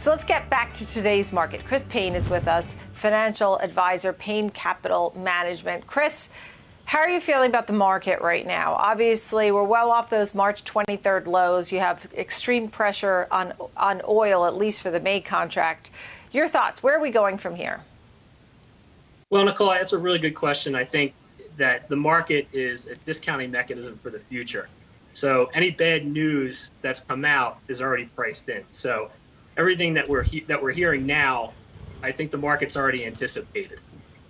So let's get back to today's market. Chris Payne is with us, financial advisor, Payne Capital Management. Chris, how are you feeling about the market right now? Obviously, we're well off those March 23rd lows. You have extreme pressure on on oil, at least for the May contract. Your thoughts? Where are we going from here? Well, Nicole, that's a really good question. I think that the market is a discounting mechanism for the future. So any bad news that's come out is already priced in. So everything that we're that we're hearing now, I think the market's already anticipated.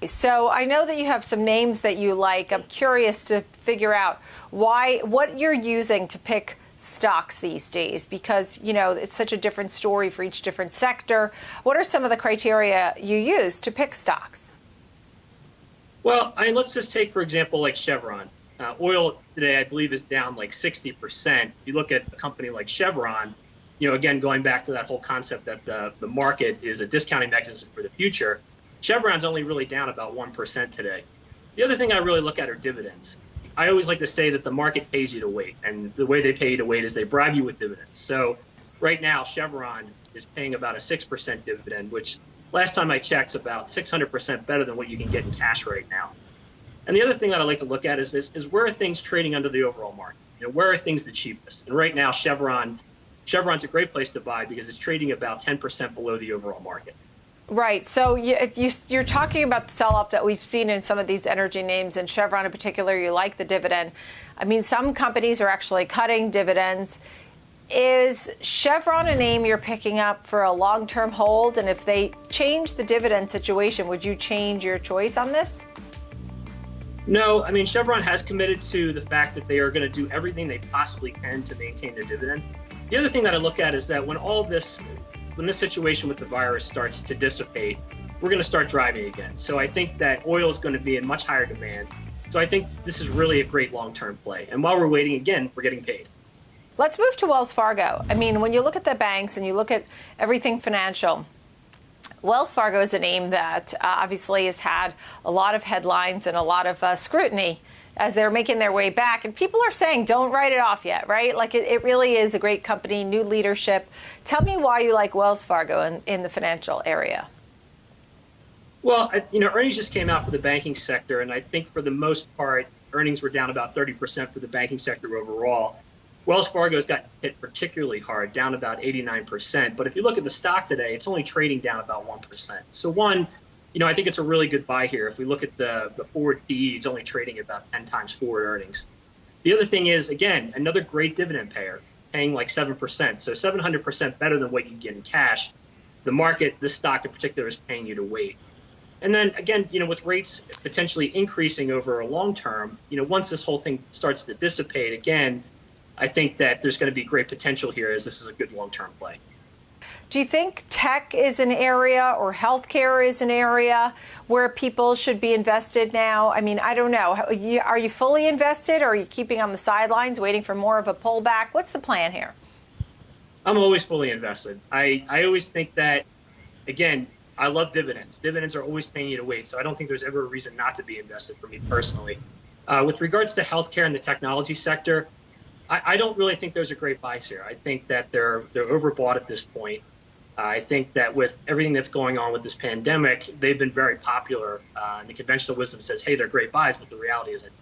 So I know that you have some names that you like. I'm curious to figure out why what you're using to pick stocks these days because you know it's such a different story for each different sector. What are some of the criteria you use to pick stocks? Well, I mean, let's just take for example like Chevron. Uh, oil today, I believe, is down like 60%. If you look at a company like Chevron, you know, again, going back to that whole concept that the, the market is a discounting mechanism for the future, Chevron's only really down about 1% today. The other thing I really look at are dividends. I always like to say that the market pays you to wait, and the way they pay you to wait is they bribe you with dividends. So right now, Chevron is paying about a 6% dividend, which last time I checked is about 600% better than what you can get in cash right now. And the other thing that I like to look at is this, is where are things trading under the overall market? You know, where are things the cheapest? And right now, Chevron, Chevron's a great place to buy because it's trading about 10% below the overall market. Right. So you, you, are talking about the sell-off that we've seen in some of these energy names, and Chevron in particular. You like the dividend. I mean, some companies are actually cutting dividends. Is Chevron a name you're picking up for a long-term hold? And if they change the dividend situation, would you change your choice on this? No, I mean Chevron has committed to the fact that they are going to do everything they possibly can to maintain their dividend. The other thing that I look at is that when all this when this situation with the virus starts to dissipate, we're going to start driving again. So I think that oil is going to be in much higher demand. So I think this is really a great long-term play. And while we're waiting again, we're getting paid. Let's move to Wells Fargo. I mean, when you look at the banks and you look at everything financial, Wells Fargo is a name that uh, obviously has had a lot of headlines and a lot of uh, scrutiny as they're making their way back. And people are saying, don't write it off yet, right? Like it, it really is a great company, new leadership. Tell me why you like Wells Fargo in, in the financial area. Well, you know, earnings just came out for the banking sector, and I think for the most part, earnings were down about 30% for the banking sector overall. Wells Fargo's got hit particularly hard, down about 89%. But if you look at the stock today, it's only trading down about 1%. So, one, you know, I think it's a really good buy here. If we look at the, the forward PE, it's only trading about 10 times forward earnings. The other thing is, again, another great dividend payer, paying like 7%. So 700% better than what you get in cash. The market, this stock in particular, is paying you to wait. And then again, you know, with rates potentially increasing over a long term, you know, once this whole thing starts to dissipate again, I think that there's going to be great potential here as this is a good long term play. Do you think tech is an area or healthcare is an area where people should be invested now? I mean, I don't know. Are you fully invested or are you keeping on the sidelines waiting for more of a pullback? What's the plan here? I'm always fully invested. I, I always think that, again, I love dividends. Dividends are always paying you to wait, so I don't think there's ever a reason not to be invested for me personally. Uh, with regards to healthcare and the technology sector, I, I, don't really think those are great buys here. I think that they're they're overbought at this point. I think that with everything that's going on with this pandemic, they've been very popular. Uh, and the conventional wisdom says, hey, they're great buys, but the reality is that